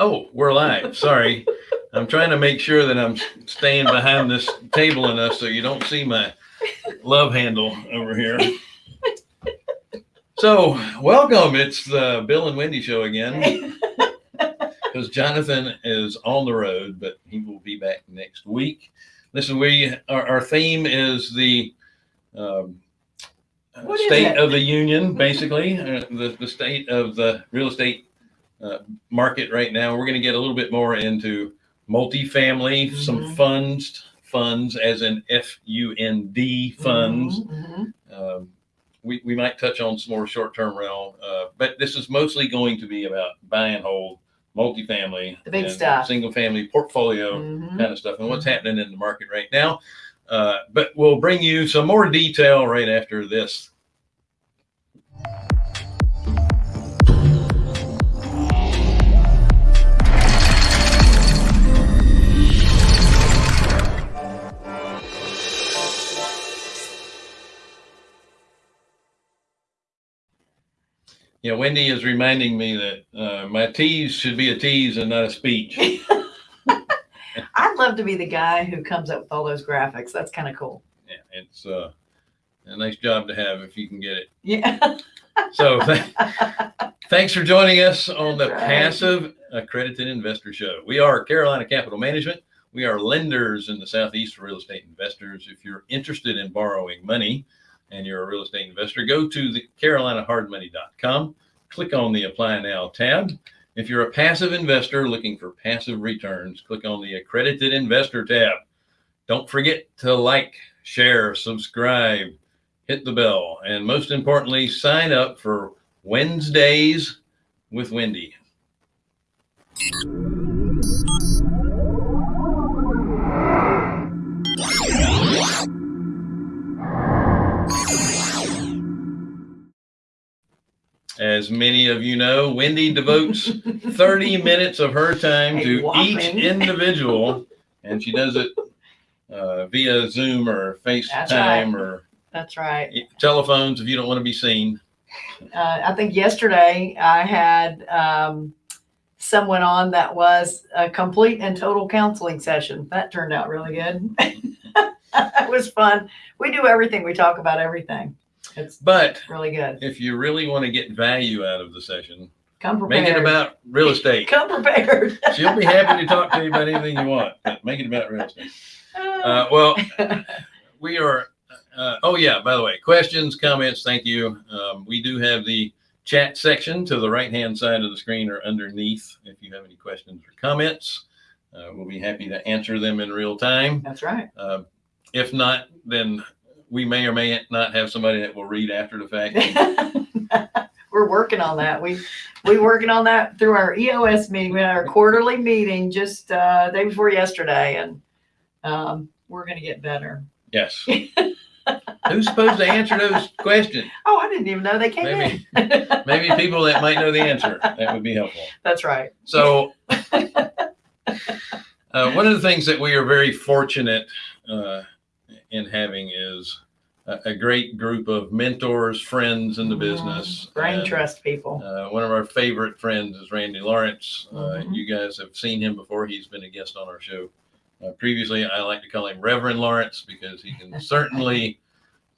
Oh, we're live. Sorry. I'm trying to make sure that I'm staying behind this table enough so you don't see my love handle over here. So, welcome. It's the Bill and Wendy show again because Jonathan is on the road, but he will be back next week. Listen, we our, our theme is the um, state it? of the union, basically, uh, the the state of the real estate uh, market right now. We're going to get a little bit more into multifamily, some Mhm. funds, funds as in F U N D funds. Mhm, Um, we, we might touch on some more short-term rental, uh, but this is mostly going to be about buy and hold, multifamily, The big and stuff. single-family portfolio mhm. kind of stuff, and what's happening in the market right now. Uh, but we'll bring you some more detail right after this. Yeah, Wendy is reminding me that uh, my tease should be a tease and not a speech. I'd love to be the guy who comes up with all those graphics. That's kind of cool. Yeah, it's uh, a nice job to have if you can get it. Yeah. So th- thanks for joining us on the right. Passive Accredited Investor Show. We are Carolina Capital Management. We are lenders in the Southeast for real estate investors. If you're interested in borrowing money and you're a real estate investor, go to the carolinahardmoney.com, click on the Apply Now tab. If you're a passive investor looking for passive returns, click on the Accredited Investor tab. Don't forget to like, share, subscribe, hit the bell, and most importantly, sign up for Wednesdays with Wendy. As many of you know, Wendy devotes 30 minutes of her time to each individual, and she does it uh, via Zoom or FaceTime right. or That's right. telephones if you don't want to be seen. Uh, I think yesterday I had um, someone on that was a complete and total counseling session. That turned out really good. it was fun. We do everything. We talk about everything. It's But really good. if you really want to get value out of the session, Come prepared. make it about real estate. Come prepared. She'll be happy to talk to you about anything you want, but make it about real estate. Uh, well, we are. Uh, oh yeah. By the way, questions, comments. Thank you. Um, we do have the chat section to the right hand side of the screen or underneath. If you have any questions or comments, uh, we'll be happy to answer them in real time. That's right. Uh, if not, then we may or may not have somebody that will read after the fact. We're working on that. We we working on that through our EOS meeting. We had our quarterly meeting just uh, day before yesterday, and um, we're going to get better. Yes. Who's supposed to answer those questions? Oh, I didn't even know they came Maybe. in. Maybe people that might know the answer. That would be helpful. That's right. So, uh, one of the things that we are very fortunate uh, in having is a, a great group of mentors, friends in the business. Brain And, trust people. Uh, one of our favorite friends is Randy Lawrence. Uh, Mhm. You guys have seen him before. He's been a guest on our show. Uh, previously, I like to call him Reverend Lawrence because he can certainly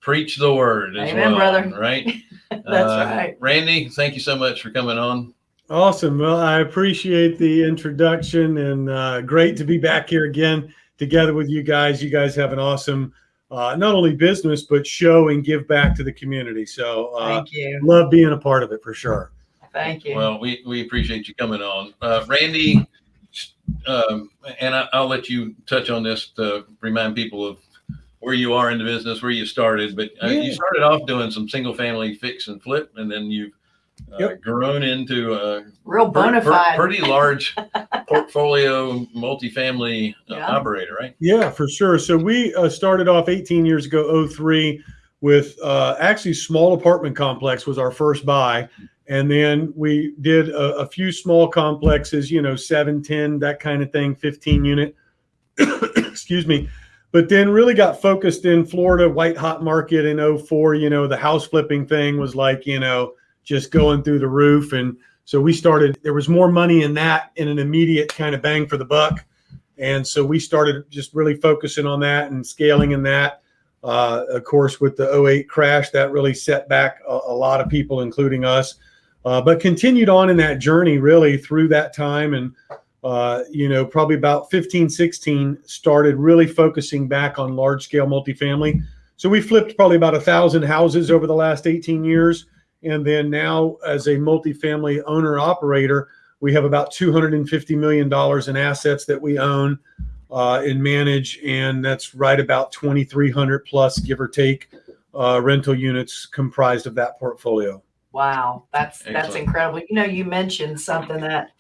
preach the word as Amen, well. brother. Right? That's Uh, right. Randy, thank you so much for coming on. Awesome. Well, I appreciate the introduction and uh, great to be back here again together with you guys. You guys have an awesome, uh, not only business, but show and give back to the community. So, uh, Thank you. love being a part of it for sure. Thank you. Well, we, we appreciate you coming on. Uh, Randy, um, and I, I'll let you touch on this to remind people of where you are in the business, where you started. But uh, you started off doing some single family fix and flip, and then you've uh, grown into a Real per- bona per- fide. pretty large portfolio multifamily uh, Yeah. operator, right? Yeah, for sure. So we uh, started off 18 years ago, 03, with uh, actually small apartment complex was our first buy. And then we did a, a few small complexes, you know, 7, 10, that kind of thing, 15 unit. Excuse me. But then really got focused in Florida, white hot market in 04. You know, the house flipping thing was like, you know, just going through the roof. And So we started, there was more money in that in an immediate kind of bang for the buck. And so we started just really focusing on that and scaling in that. Uh, of course, with the 08 crash, that really set back a, a lot of people, including us. Uh, but continued on in that journey really through that time. And, uh, you know, probably about 15, 16, started really focusing back on large scale multifamily. So we flipped probably about a thousand houses over the last 18 years. And then now, as a multifamily owner operator, we have about $250 million in assets that we own uh, and manage. And that's right about 2,300 plus, give or take, uh, rental units comprised of that portfolio. Wow, that's that's incredible. You know, you mentioned something that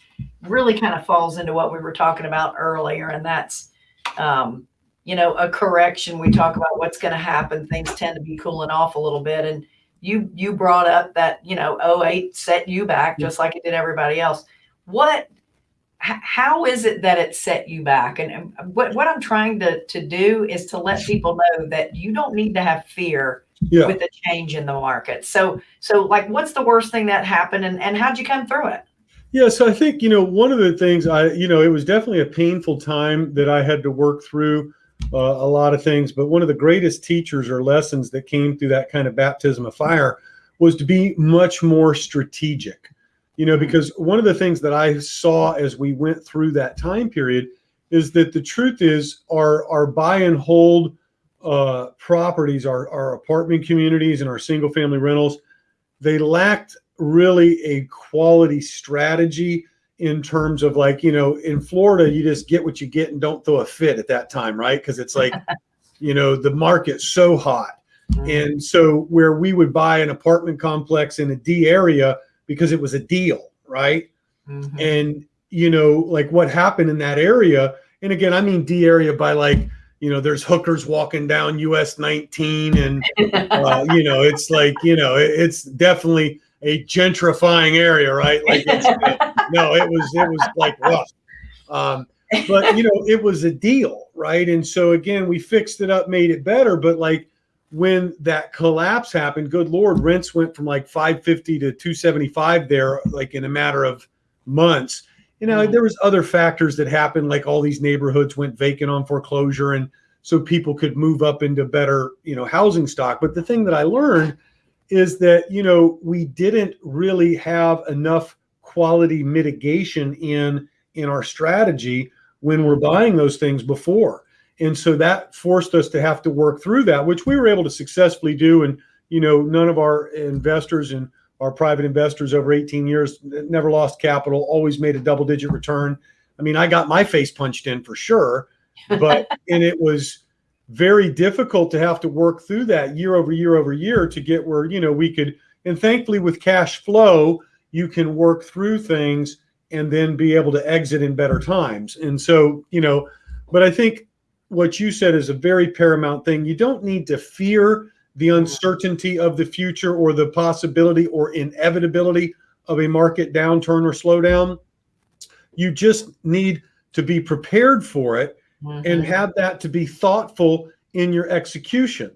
really kind of falls into what we were talking about earlier, and that's um, you know, a correction. We talk about what's going to happen. Things tend to be cooling off a little bit, and you you brought up that you know 08 set you back just like it did everybody else. What? How is it that it set you back? And and uh, what what I'm trying to to do is to let people know that you don't need to have fear Yeah. with the change in the market. So, so like, what's the worst thing that happened, and and how'd you come through it? Yeah, so I think you know one of the things I you know it was definitely a painful time that I had to work through uh, a lot of things, but one of the greatest teachers or lessons that came through that kind of baptism of fire was to be much more strategic. You know, because one of the things that I saw as we went through that time period is that the truth is our our buy and hold uh, properties, our our apartment communities and our single family rentals, they lacked really a quality strategy in terms of like you know in florida you just get what you get and don't throw a fit at that time right? Because it's like you know the market's so hot. And so where we would buy an apartment complex in a d area because it was a deal right? Mhm. and you know like what happened in that area and again i mean d area by like you know there's hookers walking down us 19 and uh, you know, it's like, you know, it- it's definitely a gentrifying area, right? Like, it's, no, it was, it was like rough. Um, but you know, it was a deal, right? And so again, we fixed it up, made it better. But like when that collapse happened, good Lord, rents went from like 550 to 275 there, like in a matter of months. You know, Mhm. there was other factors that happened, like all these neighborhoods went vacant on foreclosure and so people could move up into better, you know, housing stock. But the thing that I learned is that, you know, we didn't really have enough quality mitigation in in our strategy when we're buying those things before. And so that forced us to have to work through that, which we were able to successfully do. And, you know, none of our investors and our private investors over 18 years never lost capital, always made a double digit return. I mean, I got my face punched in for sure, but and it was very difficult to have to work through that year over year over year to get where, you know, we could and thankfully with cash flow, you can work through things and then be able to exit in better times. And so, you know, but I think what you said is a very paramount thing. You don't need to fear the uncertainty of the future or the possibility or inevitability of a market downturn or slowdown. You just need to be prepared for it and Mhm. have that to be thoughtful in your execution.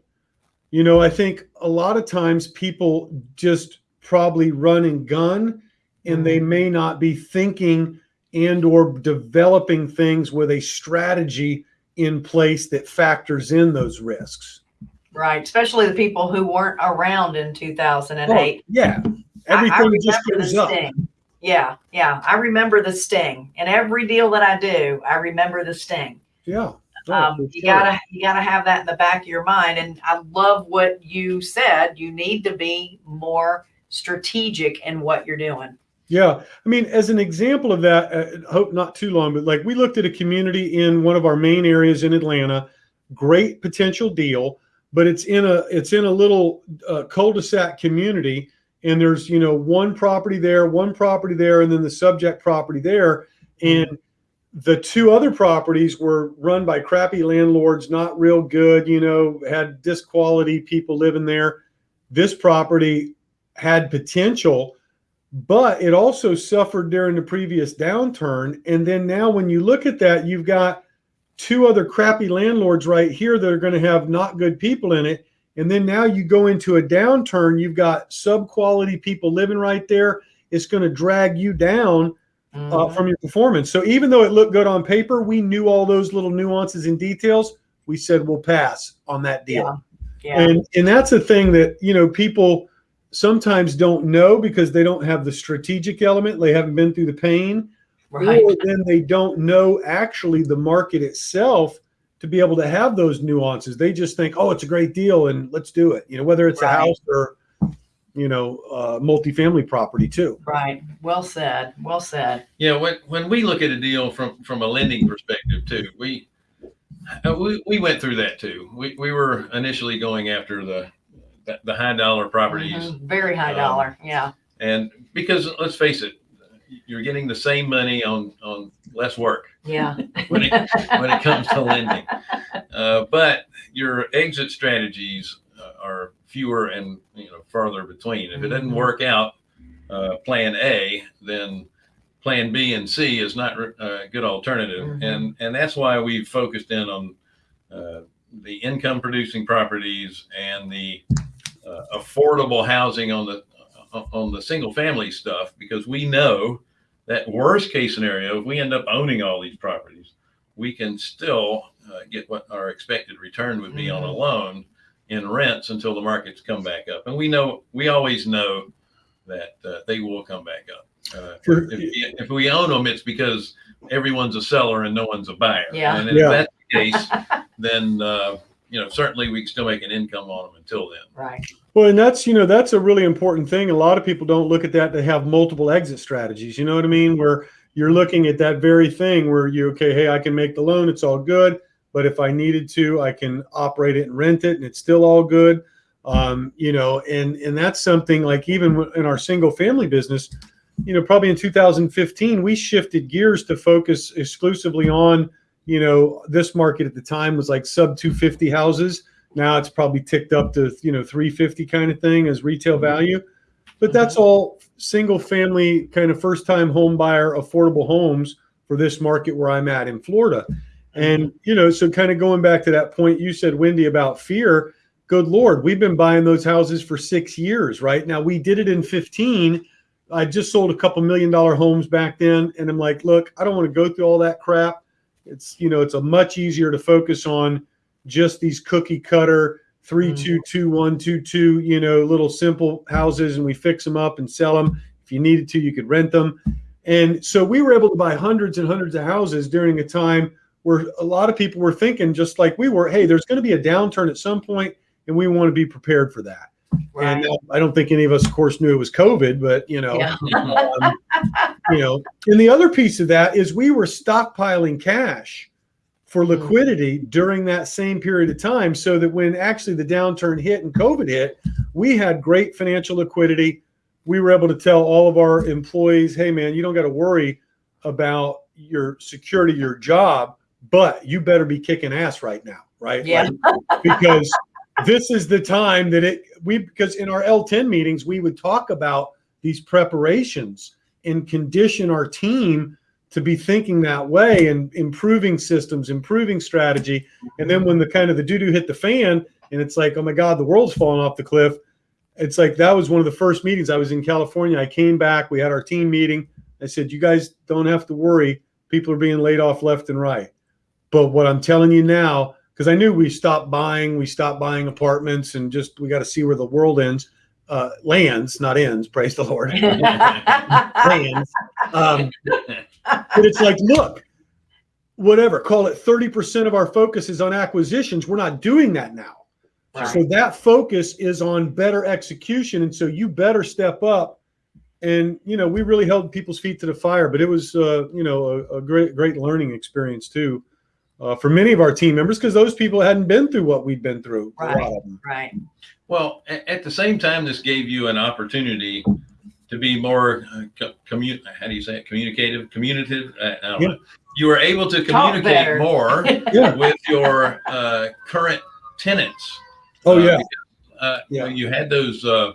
You know, I think a lot of times people just probably run and gun and they may not be thinking and or developing things with a strategy in place that factors in those risks. right, especially the people who weren't around in 2008. Oh, yeah. I- I Everything just goes up. sting. Yeah, yeah, I remember the sting. And every deal that I do, I remember the sting. Yeah. Um, you sure. gotta you gotta have that in the back of your mind and i love what you said you need to be more strategic in what you're doing Yeah, I mean, as an example of that, uh, hope not too long, but like we looked at a community in one of our main areas in Atlanta, great potential deal, but it's in a it's in a little uh, cul-de-sac community, and there's you know one property there, one property there, and then the subject property there, and the two other properties were run by crappy landlords, not real good, you know, had disquality people living there. This property had potential but it also suffered during the previous downturn. And then now, when you look at that, you've got two other crappy landlords right here that are going to have not good people in it. And then now you go into a downturn, you've got sub quality people living right there. it's going to drag you down uh, Mhm. from your performance. So even though it looked good on paper, we knew all those little nuances and details. We said we'll pass on that deal. Yeah. And and that's a thing that you know people sometimes don't know because they don't have the strategic element. They haven't been through the pain, Right. or then they don't know actually the market itself to be able to have those nuances. They just think, oh, it's a great deal and let's do it. You know, whether it's a house or you know, uh, multifamily property too. Right. Well said. Well said. Yeah, when when we look at a deal from from a lending perspective too, we uh, we, we went through that too. We we were initially going after the the, the high dollar properties, Mhm. Very high Um, dollar. Yeah. and because let's face it, you're getting the same money on on less work Yeah. when it when it comes to lending. Uh, but your exit strategies are fewer and you know farther between. If it doesn't Mhm. work out, uh, Plan A, then Plan B and C is not a good alternative, Mhm. and and that's why we've focused in on uh, the income producing properties and the uh, affordable housing on the on the single family stuff because we know that worst case scenario, if we end up owning all these properties, we can still uh, get what our expected return would be on a Mhm. loan in rents until the markets come back up. And we know, we always know that uh, they will come back up. Uh, For- if, we- if we own them, it's because everyone's a seller and no one's a buyer. Yeah. And if Yeah. that's the case, then, uh, you know, certainly we can still make an income on them until then. Right. Well, and that's you know that's a really important thing. A lot of people don't look at that. They have multiple exit strategies. You know what I mean? Where you're looking at that very thing where you okay, hey, I can make the loan, it's all good. But if I needed to, I can operate it and rent it, and it's still all good. Um, you know, and and that's something like even in our single family business, you know, probably in 2015, we shifted gears to focus exclusively on you know this market at the time was like sub 250 houses now it's probably ticked up to you know 350 kind of thing as retail value, but that's all single family kind of first time home buyer affordable homes for this market where I'm at in Florida. And you know, so kind of going back to that point you said, Wendy, about fear. Good Lord, we've been buying those houses for six years, right? Now we did it in 15. I just sold a couple million dollar homes back then, and I'm like, look, I don't want to go through all that crap. It's you know, it's a much easier to focus on just these cookie cutter three Mhm. two two one two two you know little simple houses and we fix them up and sell them if you needed to you could rent them and so we were able to buy hundreds and hundreds of houses during a time where a lot of people were thinking just like we were hey there's going to be a downturn at some point and we want to be prepared for that Right. and uh, i don't think any of us of course knew it was covid but you know Yeah. um, you know and the other piece of that is we were stockpiling cash for liquidity during that same period of time so that when actually the downturn hit and covid hit we had great financial liquidity we were able to tell all of our employees hey man you don't got to worry about your security your job but you better be kicking ass right now right Yeah. Like, because this is the time that it we because in our L10 meetings we would talk about these preparations and condition our team to be thinking that way and improving systems, improving strategy. And then when the kind of the doo doo hit the fan and it's like, oh my God, the world's falling off the cliff. It's like that was one of the first meetings. I was in California. I came back. We had our team meeting. I said, you guys don't have to worry. People are being laid off left and right. But what I'm telling you now, because I knew we stopped buying, we stopped buying apartments, and just we got to see where the world ends, uh, lands, not ends. Praise the Lord, lands. Um, but it's like, look, whatever, call it 30% of our focus is on acquisitions. We're not doing that now. Right. So that focus is on better execution. And so you better step up. And, you know, we really held people's feet to the fire, but it was, uh, you know, a, a great, great learning experience too. Uh, for many of our team members, because those people hadn't been through what we'd been through. A Right. lot of them. right. Well, a- at the same time, this gave you an opportunity to be more uh, co- commu- How do you say it? Communicative, communicative. Uh, Yeah. You were able to communicate more Yeah. with your uh, current tenants. Oh Uh, yeah. because, Uh, Yeah. You had those uh,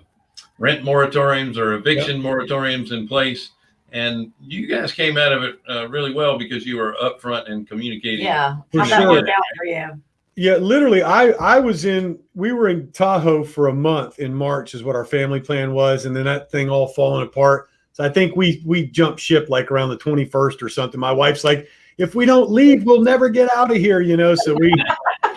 rent moratoriums or eviction moratoriums in place, and you guys came out of it uh, really well because you were upfront and communicating. Yeah. For sure. out for you? Yeah, literally, I I was in. We were in Tahoe for a month in March, is what our family plan was, and then that thing all falling apart. So I think we we jumped ship like around the 21st or something. My wife's like, if we don't leave, we'll never get out of here, you know. So we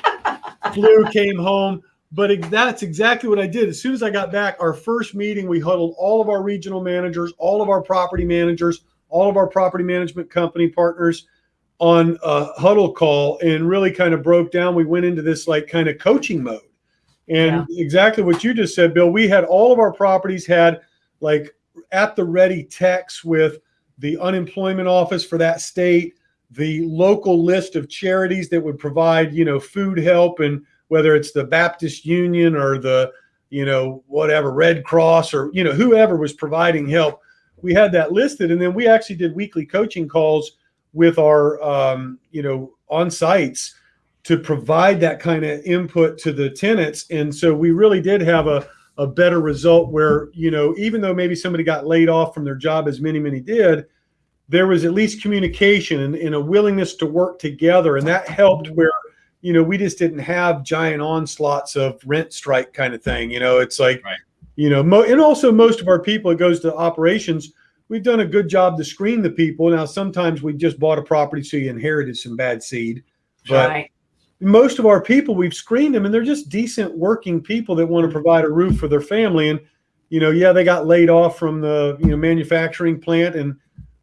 flew, came home. But that's exactly what I did. As soon as I got back, our first meeting, we huddled all of our regional managers, all of our property managers, all of our property management company partners on a huddle call and really kind of broke down. We went into this like kind of coaching mode. And exactly what you just said, Bill, we had all of our properties had like at the ready text with the unemployment office for that state, the local list of charities that would provide, you know, food help and whether it's the Baptist Union or the, you know, whatever, Red Cross or, you know, whoever was providing help. We had that listed. And then we actually did weekly coaching calls with our, um, you know, on sites to provide that kind of input to the tenants. And so we really did have a, a better result where, you know, even though maybe somebody got laid off from their job, as many, many did, there was at least communication and, and a willingness to work together. And that helped where, you know, we just didn't have giant onslaughts of rent strike kind of thing. You know, it's like, Right. you know, mo- and also most of our people, it goes to operations. We've done a good job to screen the people. Now, sometimes we just bought a property, so you inherited some bad seed. But Right. most of our people we've screened them and they're just decent working people that want to provide a roof for their family and you know yeah they got laid off from the you know manufacturing plant and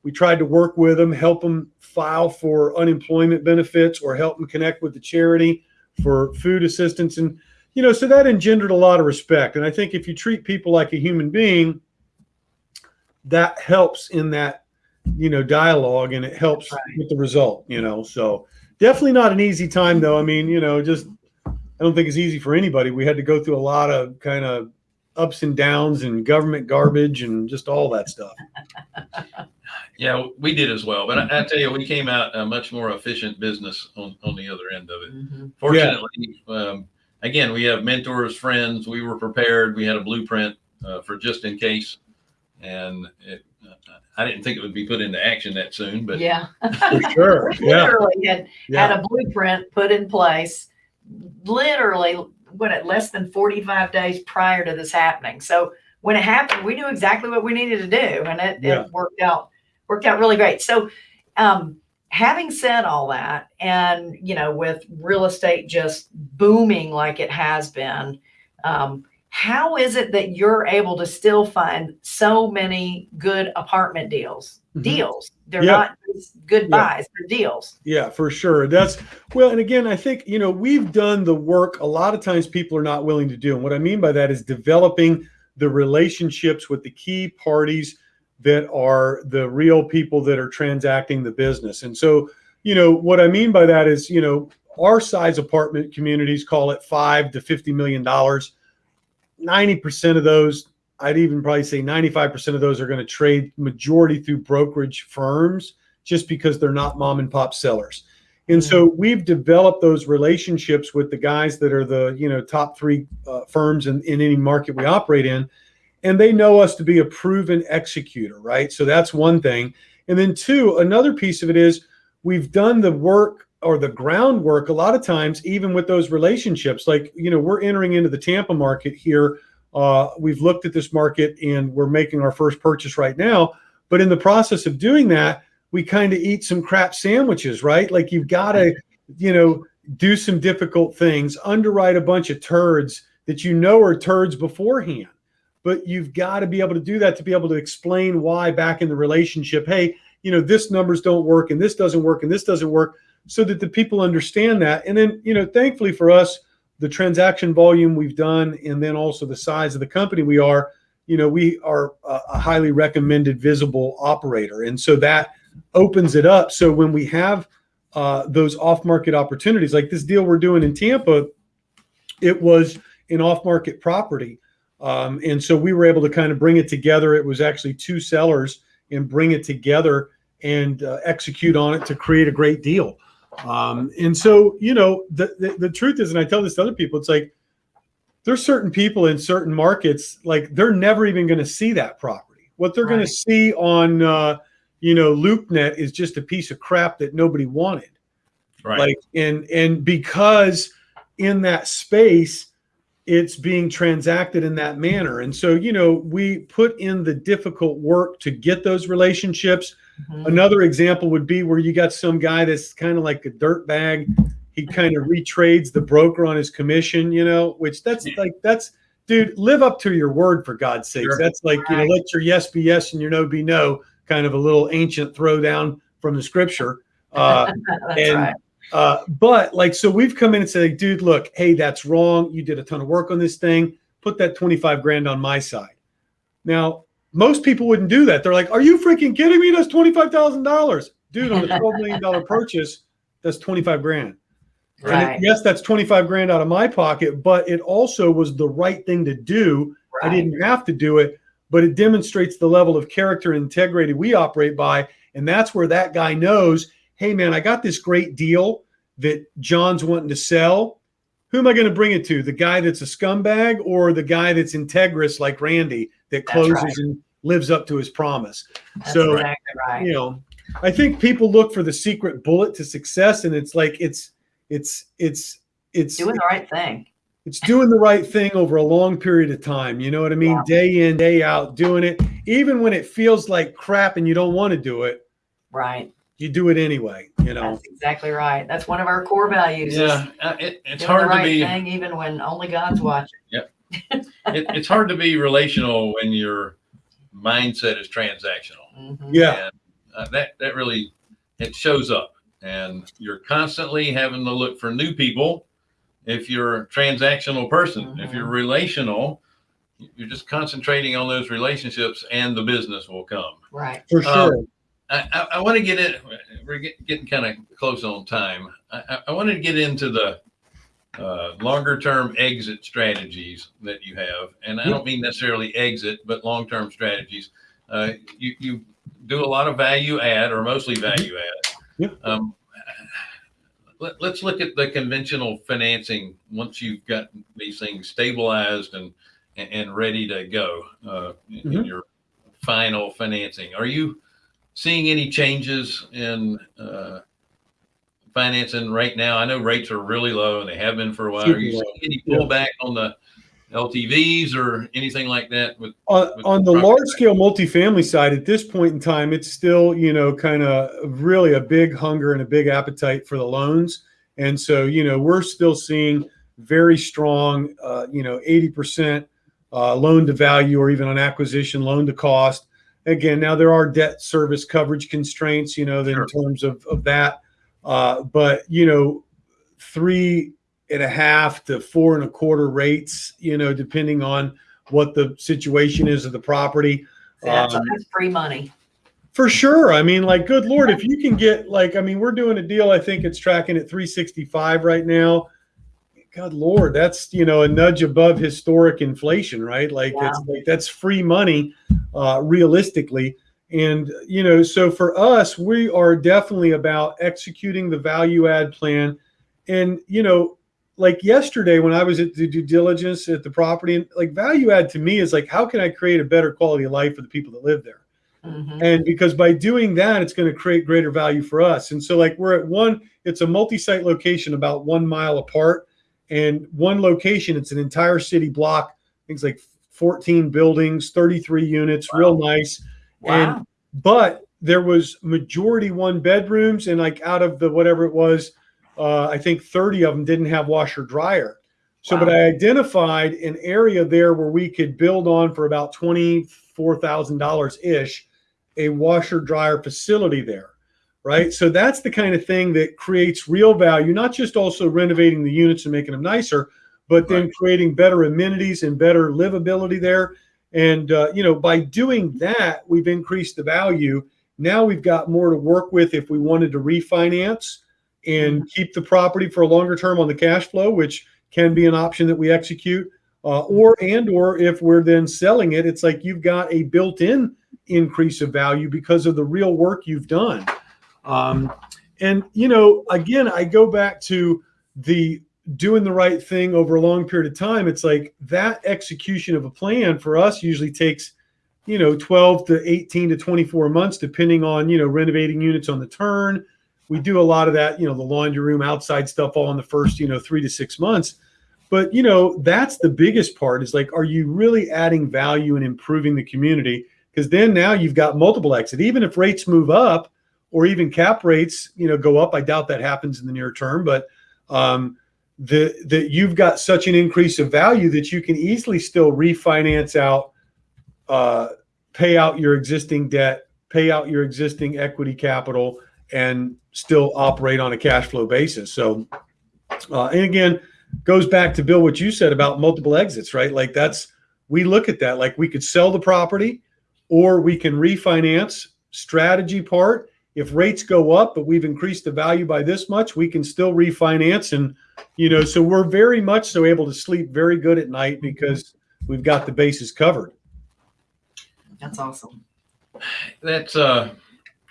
we tried to work with them help them file for unemployment benefits or help them connect with the charity for food assistance. And you know so that engendered a lot of respect. And i think if you treat people like a human being that helps in that you know dialogue and it helps Right. with the result you know. So definitely not an easy time though. I mean you know just i don't think it's easy for anybody. We had to go through a lot of kind of ups and downs and government garbage and just all that stuff Yeah, we did as well. But I, I tell you, we came out a much more efficient business on, on the other end of it. Mhm. Fortunately, um, again, we have mentors, friends. We were prepared. We had a blueprint uh, for just in case. And it, uh, I didn't think it would be put into action that soon, but Yeah. for sure yeah Literally had, had yeah a blueprint put in place, literally, what, at less than 45 days prior to this happening. So when it happened, we knew exactly what we needed to do and it, Yeah. it worked out, worked out really great. So, um, having said all that, and, you know, with real estate just booming like it has been, um, how is it that you're able to still find so many good apartment deals? Mhm. Deals. They're Yeah. not just good Yeah. buys, they're deals. Yeah, for sure. That's well, and again, I think you know we've done the work. A lot of times, people are not willing to do, and what I mean by that is developing the relationships with the key parties that are the real people that are transacting the business. And so, you know, what I mean by that is, you know, our size apartment communities call it five to fifty million dollars. Ninety percent of those, I'd even probably say ninety-five percent of those are going to trade majority through brokerage firms just because they're not mom and pop sellers. And so we've developed those relationships with the guys that are the you know top three uh, firms in, in any market we operate in, and they know us to be a proven executor, right? So that's one thing. And then two, another piece of it is we've done the work or the groundwork a lot of times, even with those relationships. Like you know, we're entering into the Tampa market here. Uh, we've looked at this market and we're making our first purchase right now. But in the process of doing that, we kind of eat some crap sandwiches, right? Like you've got to, you know, do some difficult things, underwrite a bunch of turds that you know are turds beforehand. But you've got to be able to do that to be able to explain why back in the relationship, hey, you know, this numbers don't work and this doesn't work and this doesn't work so that the people understand that. And then, you know, thankfully for us, the transaction volume we've done and then also the size of the company we are, you know, we are a, highly recommended visible operator. And so that opens it up. So when we have uh, those off-market opportunities, like this deal we're doing in Tampa, it was an off-market property, um, and so we were able to kind of bring it together. It was actually two sellers and bring it together and uh, execute on it to create a great deal. Um, and so you know the, the the truth is, and I tell this to other people, it's like there's certain people in certain markets like they're never even going to see that property. What they're going to see on uh, you know LoopNet is just a piece of crap that nobody wanted. right. Like and and because in that space, it's being transacted in that manner. And so, you know, we put in the difficult work to get those relationships. Mhm. Another example would be where you got some guy that's kind of like a dirt bag. He kind of retrades the broker on his commission, you know, which that's like, that's, dude, live up to your word for God's sake. Sure. That's like, you know, let your yes be yes and your no be no, kind of a little ancient throwdown from the scripture. Uh, That's and- right. Uh, but like, so we've come in and said, dude, look, hey, that's wrong. You did a ton of work on this thing. Put that 25 grand on my side. Now, most people wouldn't do that. They're like, are you freaking kidding me? That's $25,000. Dude, on a $12 million purchase, that's 25 grand. And it- Right. yes, that's 25 grand out of my pocket, but it also was the right thing to do. Right. I didn't have to do it, but it demonstrates the level of character and integrity we operate by. And that's where that guy knows, hey, man, I got this great deal that John's wanting to sell. Who am I going to bring it to? The guy that's a scumbag or the guy that's integrous like Randy that closes right. and lives up to his promise? That's so, exactly right. you know i think people look for the secret bullet to success and it's like it's it's it's it's Doing the right thing. it's doing the right thing over a long period of time you know what i mean Yeah. day in day out doing it even when it feels like crap and you don't want to do it Right. You do it anyway you know That's exactly right. That's one of our core values. Yeah, uh, it, it's doing the hard to be. thing even when only God's watching. It, it's hard to be relational when your mindset is transactional. Mhm. yeah And, uh, that that really it shows up, and you're constantly having to look for new people. If you're a transactional person, if you're relational, you're just concentrating on those relationships, and the business will come. Right. for Um, sure I, I, I want to get in. We're get, getting kind of close on time. I, I, to get into the uh, longer term exit strategies that you have, and I don't mean necessarily exit, but long term strategies. Uh, you you do a lot of value add, or mostly value add. Yep. Um, let, let's look at the conventional financing once you've got these things stabilized and and, ready to go uh, in Mhm. your final financing. Are you seeing any changes in uh, financing right now? I know rates are really low and they have been for a while. Are you seeing any Yeah. pullback on the LTVs or anything like that? With on, with on the property large scale multifamily side at this point in time it's still you know kind of really a big hunger and a big appetite for the loans and so you know we're still seeing very strong uh, you know 80% uh, loan to value or even on acquisition loan to cost again now there are debt service coverage constraints you know Sure. in terms of, of that uh, but you know three and a half to four and a quarter rates you know depending on what the situation is of the property. That's, Um, that's free money. For sure. I mean, like, good Lord, if you can get, like, I mean, we're doing a deal, I think it's tracking at 365 right now. God Lord, that's, you know, a nudge above historic inflation, right? Like, it's like that's free money, uh, realistically. And, you know, so for us, we are definitely about executing the value add plan. And, you know, like yesterday when I was at the due diligence at the property, and like value add to me is like, how can I create a better quality of life for the people that live there? Mhm. And because by doing that, it's going to create greater value for us. And so, like, we're at one, it's a multi site location about one mile apart. And one location, it's an entire city block, things like 14 buildings, 33 units, real nice. Wow. And, but there was majority one bedrooms, and like out of the whatever it was, uh, I think 30 of them didn't have washer dryer. So, but I identified an area there where we could build on for about $24,000 ish a washer dryer facility there, right? So that's the kind of thing that creates real value, not just also renovating the units and making them nicer, but then Right. creating better amenities and better livability there. And, uh, you know, by doing that, we've increased the value. Now we've got more to work with if we wanted to refinance and keep the property for a longer term on the cash flow, which can be an option that we execute. Uh, or and or if we're then selling it, it's like you've got a built-in increase of value because of the real work you've done. Um, and you know, again, I go back to the doing the right thing over a long period of time. It's like that execution of a plan for us usually takes, you know, 12 to 18 to 24 months, depending on, you know, renovating units on the turn. We do a lot of that, you know, the laundry room outside stuff all in the first, you know, three to six months. but you know, that's the biggest part is like, are you really adding value and improving the community? Because then now you've got multiple exit. Even if rates move up or even cap rates, you know, go up. I doubt that happens in the near term, but um, the that you've got such an increase of value that you can easily still refinance out, uh, pay out your existing debt, pay out your existing equity capital, and still operate on a cash flow basis. So, uh, and again, goes back to Bill what you said about multiple exits, right? Like that's we look at that like we could sell the property, or we can refinance. Strategy part. If rates go up, but we've increased the value by this much, we can still refinance and you know, so we're very much so able to sleep very good at night because we've got the bases covered. That's awesome. That's uh,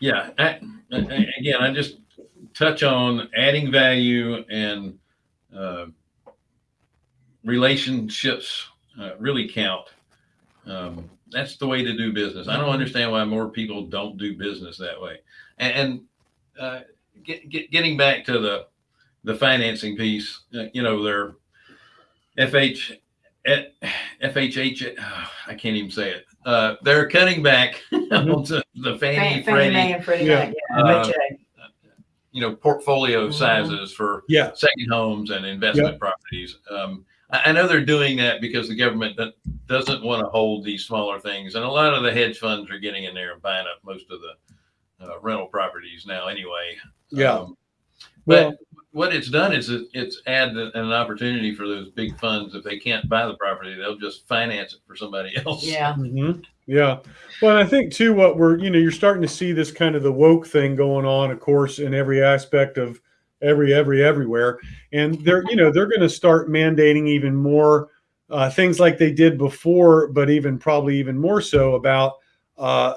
yeah. I, I- again, I just touch on adding value and uh, relationships uh, really count. Um, that's the way to do business. I don't understand why more people don't do business that way. And, and uh, get, get, getting back to the the financing piece, uh, you know, they're FH, FHH, oh, I can't even say it. Uh, they're cutting back on the, the Fannie, Fannie Fannie Mae and Freddie Yeah. Yeah, Uh, you know, portfolio Mhm. sizes for Yeah. second homes and investment properties. Um, I, I know they're doing that because the government do- doesn't want to hold these smaller things, and a lot of the hedge funds are getting in there and buying up most of the uh, rental properties now, anyway. Yeah. Um, but Well, what it's done is it, it's added an opportunity for those big funds. If they can't buy the property, they'll just finance it for somebody else. Yeah. Mhm. Yeah. Well, I think too, what we're, you know, you're starting to see this kind of the woke thing going on, of course, in every aspect of every, every, everywhere. And they're, you know, they're going to start mandating even more uh, things like they did before, but even probably even more so about, uh,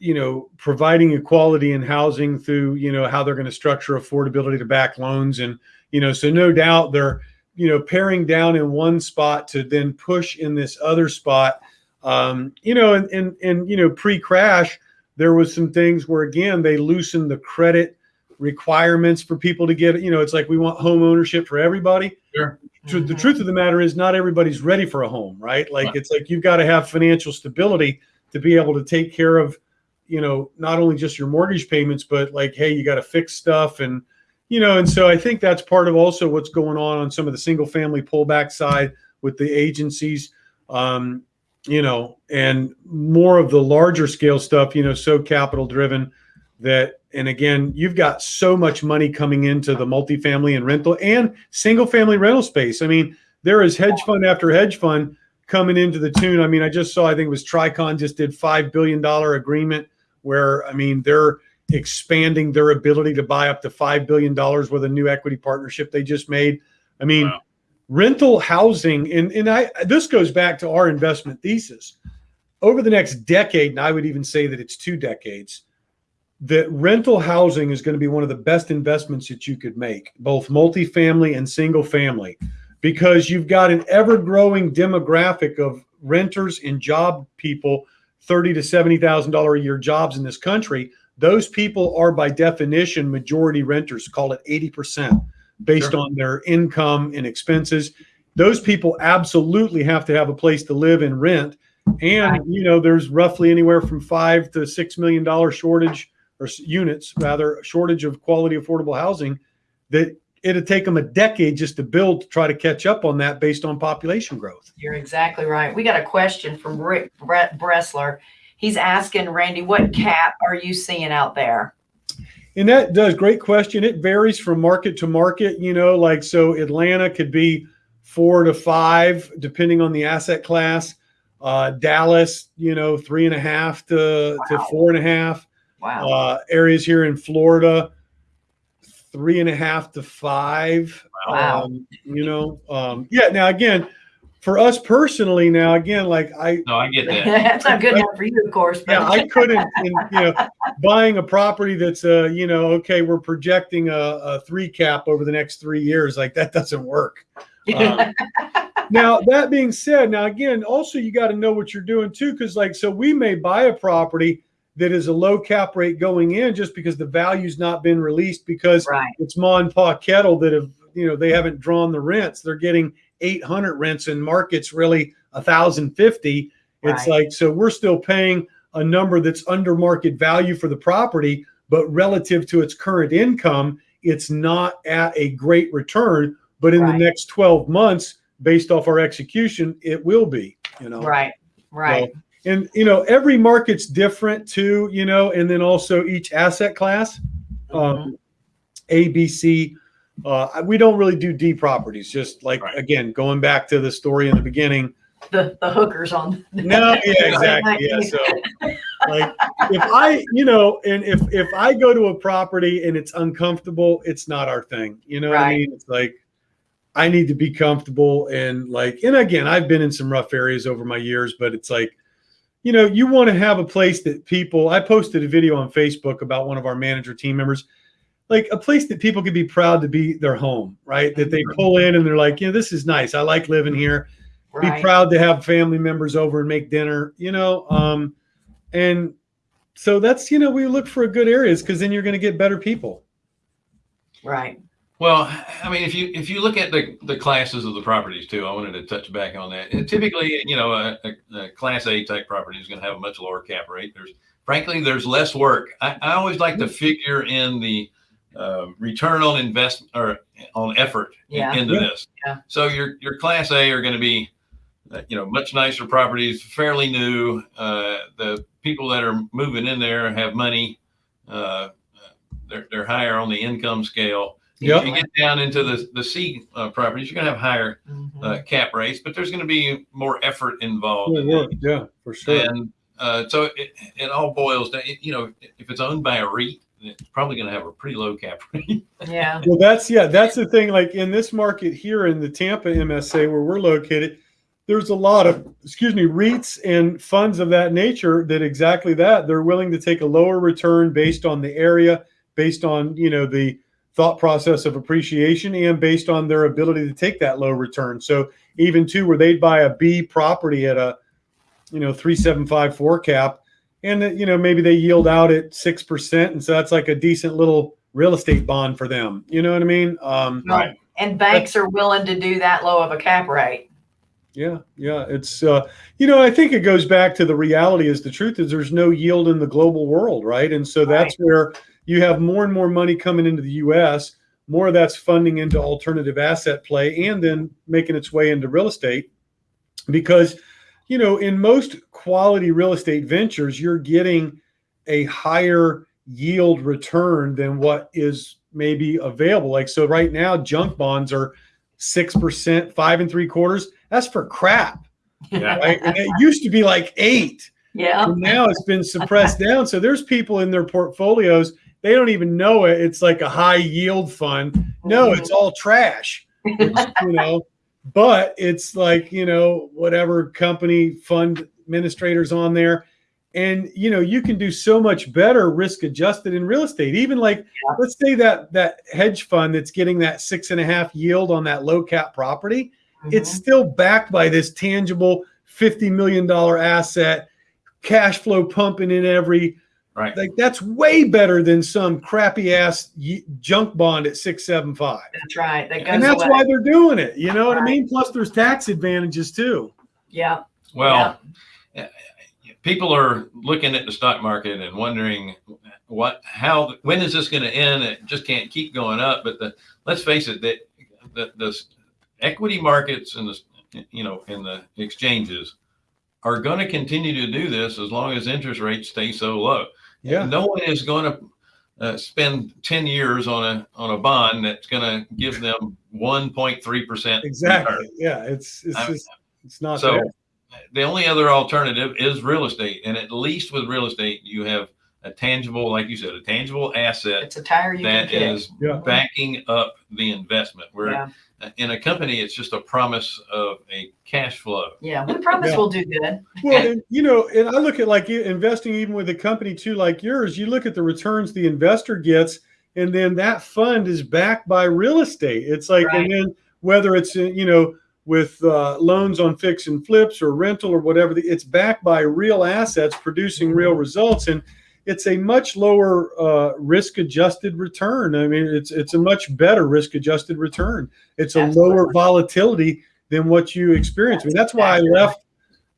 you know, providing equality in housing through, you know, how they're going to structure affordability to back loans. And, you know, so no doubt they're, you know, paring down in one spot to then push in this other spot um, you know, and, and, and, you know, pre-crash, there was some things where, again, they loosened the credit requirements for people to get, you know, it's like, we want home ownership for everybody. Sure. Tru- The truth of the matter is not everybody's ready for a home, right? Like, Right. it's like, you've got to have financial stability to be able to take care of, you know, not only just your mortgage payments, but like, hey, you got to fix stuff and, you know, and so I think that's part of also what's going on on some of the single family pullback side with the agencies. Um, you know, and more of the larger scale stuff, you know, so capital driven that, and again, you've got so much money coming into the multifamily and rental and single family rental space. I mean, there is hedge fund after hedge fund coming into the tune. I mean, I just saw, I think it was Tricon just did $5 billion agreement where, I mean, they're expanding their ability to buy up to $5 billion with a new equity partnership they just made. I mean, Wow. rental housing and, and i this goes back to our investment thesis over the next decade and i would even say that it's two decades that rental housing is going to be one of the best investments that you could make both multifamily and single family because you've got an ever growing demographic of renters and job people 30 to 70 thousand dollar a year jobs in this country those people are by definition majority renters call it 80 percent based Sure. on their income and expenses. Those people absolutely have to have a place to live and rent. And you know, there's roughly anywhere from five to six million dollar shortage or units, rather, shortage of quality affordable housing. That it'd take them a decade just to build to try to catch up on that based on population growth. You're exactly right. We got a question from Rick Brett Bressler. He's asking Randy, what cap are you seeing out there? And that does great question. It varies from market to market. You know, like so Atlanta could be four to five, depending on the asset class. Uh, Dallas, you know, three and a half to, to four and a half. Wow. Uh, areas here in Florida, three and a half to five. Wow. Um, you know, um, yeah. Now again, for us personally, now again, like I, No, I get that. That's not good enough for you, of course. yeah, I couldn't, in, you know, buying a property that's, uh, you know, okay, we're projecting a, a three cap over the next three years. Like that doesn't work. Um, now that being said, now again, also you got to know what you're doing too, because like, so we may buy a property that is a low cap rate going in just because the value's not been released because right. it's ma and pa kettle that have you know they haven't drawn the rents. They're getting 800 rents in markets really 1050. It's Right. like so we're still paying a number that's under market value for the property, but relative to its current income, it's not at a great return. But in Right. the next 12 months, based off our execution, it will be. You know, Right, right. And you know every market's different too. You know, and then also each asset class, um, A, B, C. Uh, we don't really do D properties. Just like Right. again, going back to the story in the beginning. The, the hookers on. No, yeah, exactly. Yeah, so like if I, you know, and if if I go to a property and it's uncomfortable, it's not our thing. You know what I mean? It's like I need to be comfortable and like, and again, I've been in some rough areas over my years, but it's like, you know, you want to have a place that people. I posted a video on Facebook about one of our manager team members, like a place that people could be proud to be their home, right? That they pull in and they're like, you know, this is nice. I like living here be proud to have family members over and make dinner you know um and so that's you know we look for good areas because then you're going to get better people right. Well, I mean, if you if you look at the the classes of the properties too, I wanted to touch back on that. And typically, you know, a, a, a Class A type property is going to have a much lower cap rate. There's frankly, there's less work. I, I always like to figure in the uh, return on investment or on effort Yeah. into Yeah. this. Yeah. So your your Class A are going to be, uh, you know, much nicer properties, fairly new. Uh, the people that are moving in there have money. Uh, they're they're higher on the income scale. Yep. If you get down into the the C uh, properties, you're going to have higher Mhm. uh, cap rates, but there's going to be more effort involved. yeah, in work. yeah for sure And uh, so it, it all boils down. You know, if it's owned by a REIT, it's probably going to have a pretty low cap rate. Yeah, well that's yeah that's the thing like in this market here in the tampa msa where we're located there's a lot of excuse me reits and funds of that nature that exactly that they're willing to take a lower return based on the area based on you know the thought process of appreciation and based on their ability to take that low return. So even too where they'd buy a b property at a you know 3754 cap and you know maybe they yield out at 6% and so that's like a decent little real estate bond for them. You know what i mean? Um Right. and banks are willing to do that low of a cap rate. yeah yeah it's uh you know i think it goes back to the reality is the truth is there's no yield in the global world right? And so that's where you have more and more money coming into the us more of that's funding into alternative asset play and then making its way into real estate because you know in most quality real estate ventures you're getting a higher yield return than what is maybe available. Like so right now junk bonds are six percent five and three quarters. That's for crap Yeah. right? And it used to be like eight. Yeah, and now it's been suppressed down. So there's people in their portfolios they don't even know it. It's like a high yield fund. No oh. it's all trash. It's, you know but it's like you know whatever company fund administrators on there. And you know you can do so much better risk adjusted in real estate. Even like let's say that that hedge fund that's getting that six and a half yield on that low cap property it's mm-hmm. still backed by this tangible 50 million dollar asset cash flow pumping in every Right. like that's way better than some crappy ass junk bond at 675 that's right. That goes and that's away. why they're doing it you know what i mean plus there's tax advantages too Yeah, Well, people are looking at the stock market and wondering what, how, when is this going to end? It just can't keep going up. But the, let's face it, that the, the equity markets and the, you know, and the exchanges are going to continue to do this as long as interest rates stay so low. yeah No one is going to uh, spend 10 years on a, on a bond that's going to give them 1.3%. exactly yeah it's it's I- just it's not So there. the only other alternative is real estate. And at least with real estate, you have a tangible, like you said, a tangible asset it's a tire you can that kick. is Yeah. backing up the investment. Where Yeah, in a company, it's just a promise of a cash flow. yeah. We promise Yeah. we'll do good. Well, and, you know, and I look at like investing even with a company too, like yours. You look at the returns the investor gets, and then that fund is backed by real estate. It's like, Right. and then whether it's uh, you know with uh, loans on fix and flips or rental or whatever, it's backed by real assets producing real results. And it's a much lower uh, risk adjusted return. I mean, it's it's a much better risk adjusted return. It's a lower volatility than what you experience. I mean, that's why I left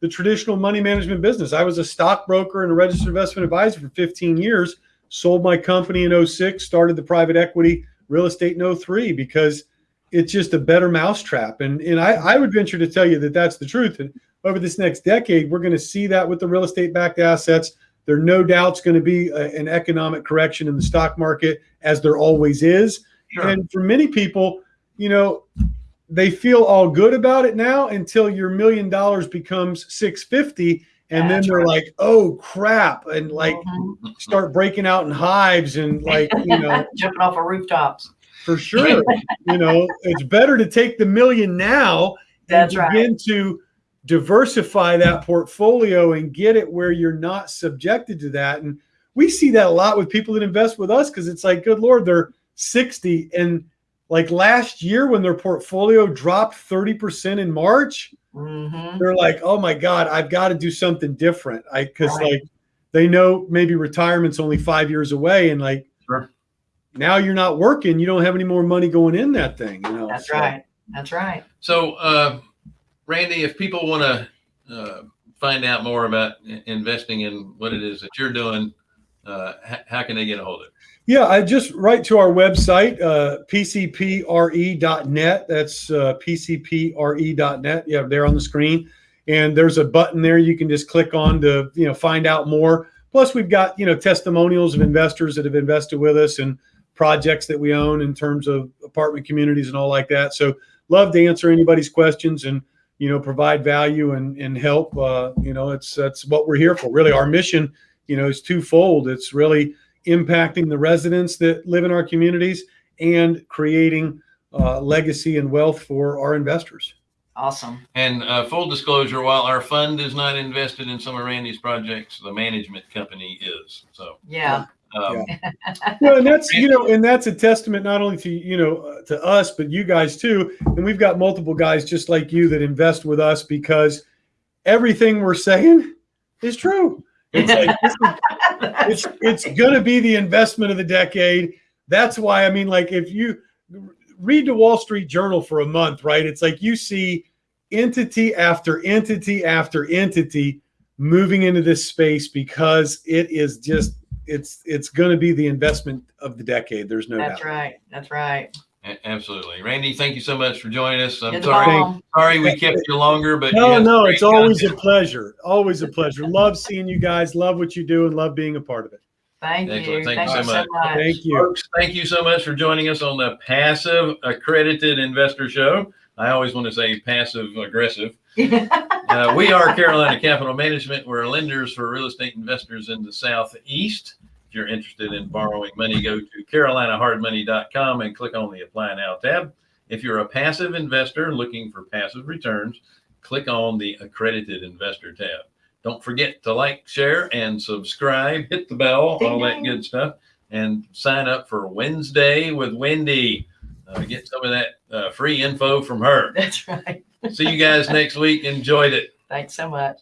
the traditional money management business. I was a stockbroker and a registered investment advisor for 15 years. Sold my company in 06, started the private equity real estate in 03 because it's just a better mousetrap. And and I, I would venture to tell you that that's the truth. And over this next decade, we're going to see that with the real estate backed assets. There no doubt's going to be a- an economic correction in the stock market, as there always is. Sure. And for many people, you know, they feel all good about it now until your million dollars becomes 650 and then they're right. like, "Oh crap." And like Mhm. start breaking out in hives and like, you know, jumping off of rooftops. for sure. you know, it's better to take the million now and That's right. begin to diversify that portfolio and get it where you're not subjected to that. And we see that a lot with people that invest with us because it's like, good Lord, they're 60. And like last year when their portfolio dropped 30% in March, hmm they're like, oh my God, I've got to do something different. I because Right. like they know maybe retirement's only five years away and like Sure. now you're not working, you don't have any more money going in that thing, you know. That's So- right. That's right. So, uh, Randy, if people want to uh, find out more about investing in what it is that you're doing, uh, how can they get a hold of it? Yeah, I just write to our website, uh, pcpre.net. That's uh, pcpre.net. Yeah, there on the screen. And there's a button there you can just click on to, you know, find out more. Plus, we've got, you know, testimonials of investors that have invested with us and projects that we own in terms of apartment communities and all like that. So, love to answer anybody's questions and, you know, provide value and, and help. Uh, you know, it's that's what we're here for. Really, our mission, you know, is twofold. It's really impacting the residents that live in our communities and creating uh, legacy and wealth for our investors. Awesome. And uh, full disclosure, while our fund is not invested in some of Randy's projects, the management company is. So, Yeah. Um, Well, and that's you know, and that's a testament not only to you know uh, to us, but you guys too. And we've got multiple guys just like you that invest with us because everything we're saying is true. It's like this is it's it's going to be the investment of the decade. That's why I mean, like, if you read the Wall Street Journal for a month, right? It's like you see entity after entity after entity moving into this space because it is just it's it's going to be the investment of the decade. There's no doubt That's doubt. right. That's right. a- absolutely. Randy, thank you so much for joining us. I'm You're sorry, sorry we kept you longer, but No, no, it's always a pleasure. Always a pleasure. Love seeing you guys. Love what you do and love being a part of it. Thank Excellent. you. Thank you so you so much. much. Thank you. Folks, thank you so much for joining us on the Passive Accredited Investor Show. I always want to say passive aggressive. Uh, we are Carolina Capital Management. We're lenders for real estate investors in the Southeast. If you're interested in borrowing money, go to carolinahardmoney.com and click on the Apply Now tab. If you're a passive investor looking for passive returns, click on the Accredited Investor tab. Don't forget to like, share, and subscribe. Hit the bell, all that good stuff, and sign up for Wednesday with Wendy. Uh, get some of that uh, free info from her. That's right. See you guys next week. Enjoyed it. Thanks so much.